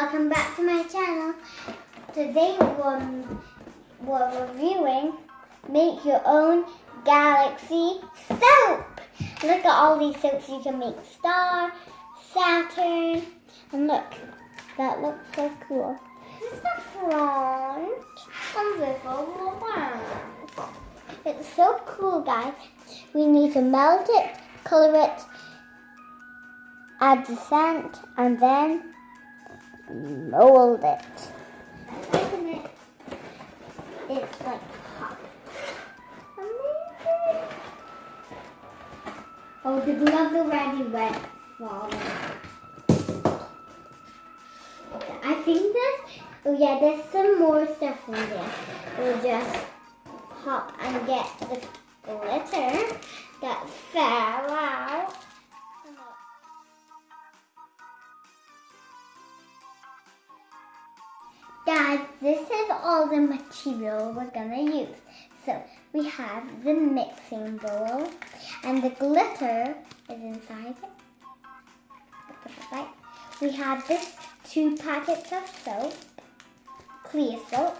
welcome back to my channel. Today we're, we're reviewing Make Your Own Galaxy Soap. Look at all these soaps you can make. Star, Saturn, and look, that looks so cool. This is the front and this. It's so cool, guys. We need to melt it, color it, add the scent, and then mold it. It. It's like. Amazing. Oh, the gloves already wet. I think there's, oh yeah, there's some more stuff in there. We'll just pop and get the glitter that fell out. Guys, this is all the material we're gonna use. So we have the mixing bowl and the glitter is inside it. We have this two packets of soap, clear soap.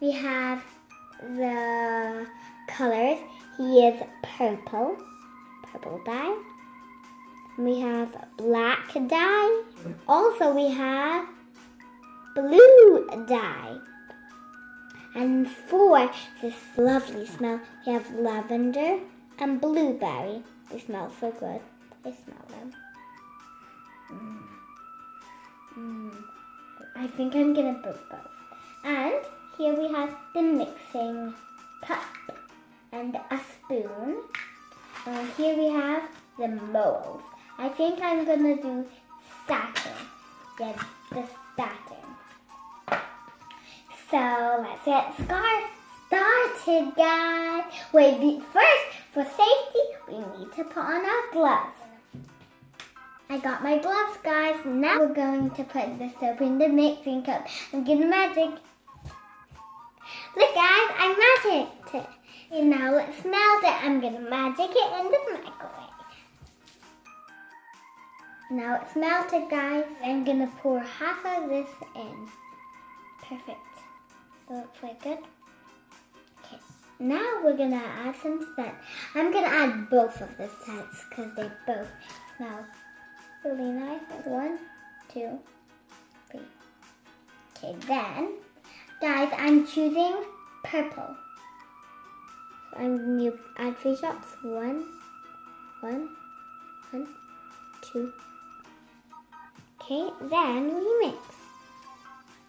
We have the colors. He is purple, purple dye. We have black dye. Also we have blue dye. And for this lovely smell, we have lavender and blueberry. They smell so good. I smell them. Mm. Mm. I think I'm gonna put both. And here we have the mixing cup and a spoon. And here we have the mold. I think I'm gonna do Saturn. Yeah, the Saturn. So let's get started, guys. Wait, first, for safety, we need to put on our gloves. I got my gloves, guys. Now we're going to put the soap in the mixing cup and get the magic. Look, guys, I magicked it. And now let's melt it. I'm going to magic it in the microwave. Now it's melted, guys. I'm going to pour half of this in. Perfect. Looks like good. Okay, now we're gonna add some scent. I'm gonna add both of the scents because they both smell really nice. One, two, three. Okay, then, guys, I'm choosing purple. So I'm gonna add three drops. One, one, one, two. Okay, then we mix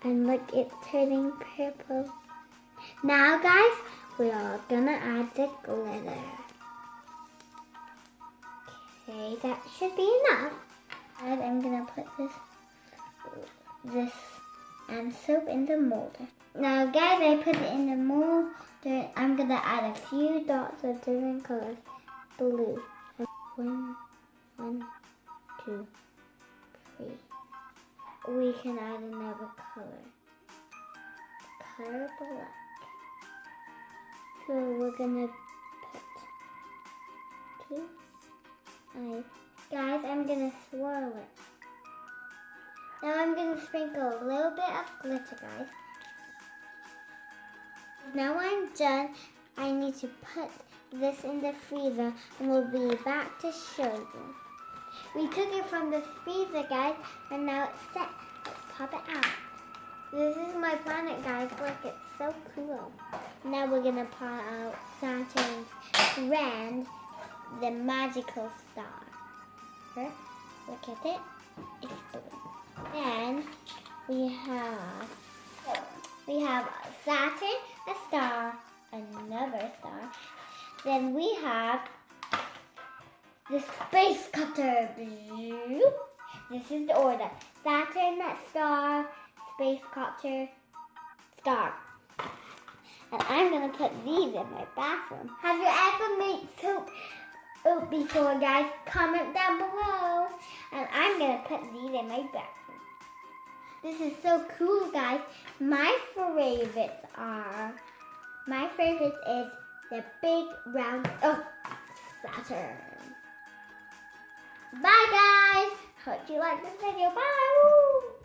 and look it's turning purple. Now guys, we are gonna add the glitter. Okay, that should be enough. And I'm gonna put this this and soap in the molder. Now guys, I put it in the molder. I'm gonna add a few dots of different colors. Blue. One, one, two, we can add another color. The Color black. So we're gonna put two eyes. Guys, I'm gonna swirl it. Now I'm gonna sprinkle a little bit of glitter, guys. Now I'm done. I need to put this in the freezer and we'll be back to show you. We took it from the freezer, guys, and now it's set. Let's pop it out. This is my planet, guys. Look, it's so cool. Now we're going to pop out Saturn's friend, the magical star. Look at it. It's blue. Then we have we have Saturn, a star, another star. Then we have the space cutter. This is the order. Saturn, star, space cutter, star. And I'm going to put these in my bathroom. Have you ever made soap oh, before, guys? Comment down below. And I'm going to put these in my bathroom. This is so cool, guys. My favorites are, my favorites is the big round, oh, Saturn. Bye guys. Hope you like this video. Bye.